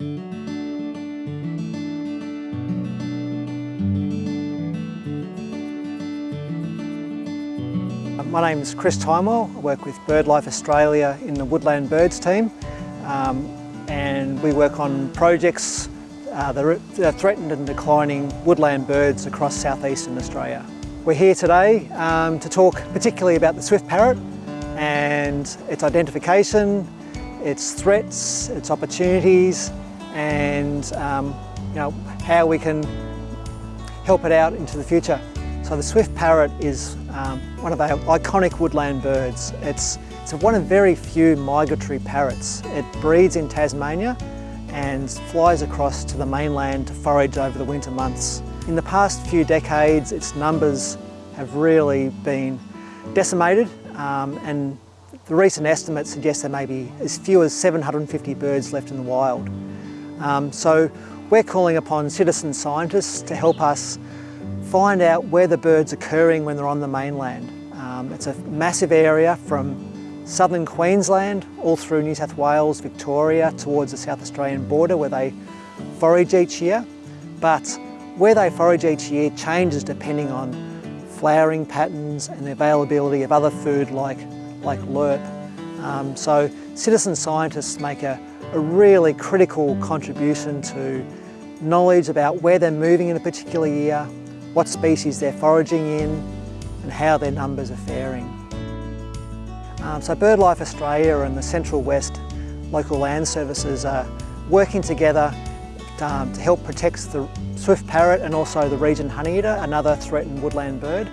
My name is Chris Timewell. I work with BirdLife Australia in the Woodland Birds team um, and we work on projects uh, that are threatened and declining woodland birds across southeastern Australia. We're here today um, to talk particularly about the swift parrot and its identification, its threats, its opportunities and um, you know, how we can help it out into the future. So the swift parrot is um, one of our iconic woodland birds. It's, it's one of very few migratory parrots. It breeds in Tasmania and flies across to the mainland to forage over the winter months. In the past few decades, its numbers have really been decimated um, and the recent estimates suggest there may be as few as 750 birds left in the wild. Um, so we're calling upon citizen scientists to help us find out where the birds are occurring when they're on the mainland. Um, it's a massive area from southern Queensland all through New South Wales, Victoria towards the South Australian border where they forage each year. But where they forage each year changes depending on flowering patterns and the availability of other food like, like lerp. Um, so citizen scientists make a, a really critical contribution to knowledge about where they're moving in a particular year, what species they're foraging in and how their numbers are faring. Um, so BirdLife Australia and the Central West Local Land Services are working together um, to help protect the swift parrot and also the Regent honeyeater, another threatened woodland bird.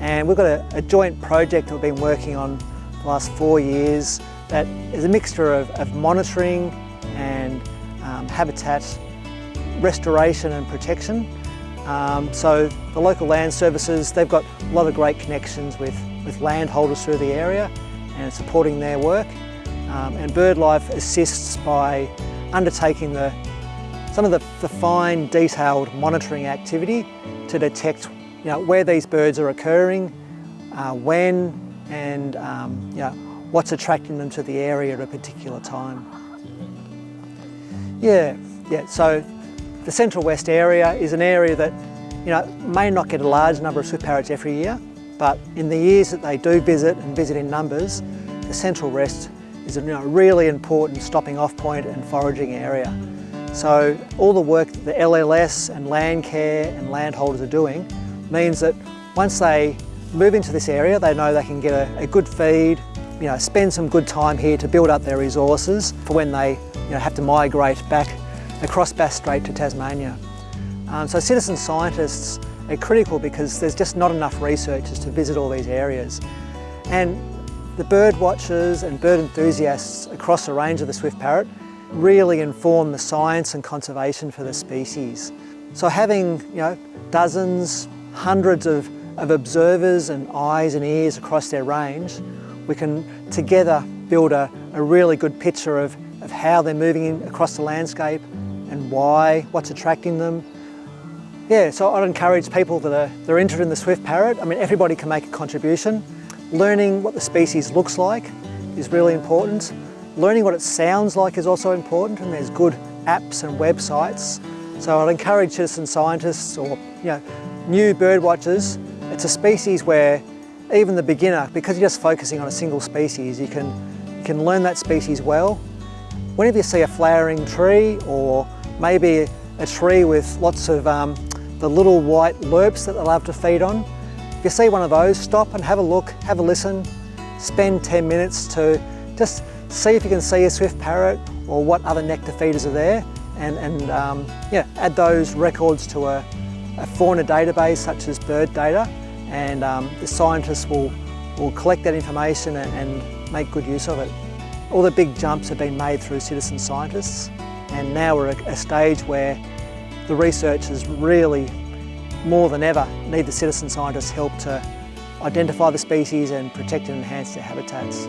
And we've got a, a joint project we've been working on the last four years that is a mixture of, of monitoring and um, habitat restoration and protection. Um, so the local land services, they've got a lot of great connections with, with landholders through the area and supporting their work. Um, and BirdLife assists by undertaking the, some of the, the fine detailed monitoring activity to detect you know, where these birds are occurring, uh, when and um, you know, what's attracting them to the area at a particular time. Yeah, yeah, so the Central West area is an area that you know, may not get a large number of swift parrots every year, but in the years that they do visit and visit in numbers, the Central West is a you know, really important stopping off point and foraging area. So all the work that the LLS and Landcare and landholders are doing means that once they move into this area, they know they can get a, a good feed, you know, spend some good time here to build up their resources for when they you know, have to migrate back across Bass Strait to Tasmania. Um, so citizen scientists are critical because there's just not enough researchers to visit all these areas. And the bird watchers and bird enthusiasts across the range of the swift parrot really inform the science and conservation for the species. So having you know, dozens, hundreds of, of observers and eyes and ears across their range, we can together build a, a really good picture of, of how they're moving across the landscape and why, what's attracting them. Yeah, so I'd encourage people that are, that are interested in the swift parrot, I mean everybody can make a contribution. Learning what the species looks like is really important. Learning what it sounds like is also important and there's good apps and websites. So I'd encourage citizen scientists or you know, new bird watchers, it's a species where even the beginner, because you're just focusing on a single species, you can, you can learn that species well. Whenever you see a flowering tree or maybe a tree with lots of um, the little white lerps that they love to feed on. If you see one of those, stop and have a look, have a listen, spend 10 minutes to just see if you can see a swift parrot or what other nectar feeders are there and, and um, yeah, add those records to a, a, fauna database such as Birdata and um, the scientists will, will collect that information and, and make good use of it. All the big jumps have been made through citizen scientists and now we're at a stage where the researchers really, more than ever, need the citizen scientists' help to identify the species and protect and enhance their habitats.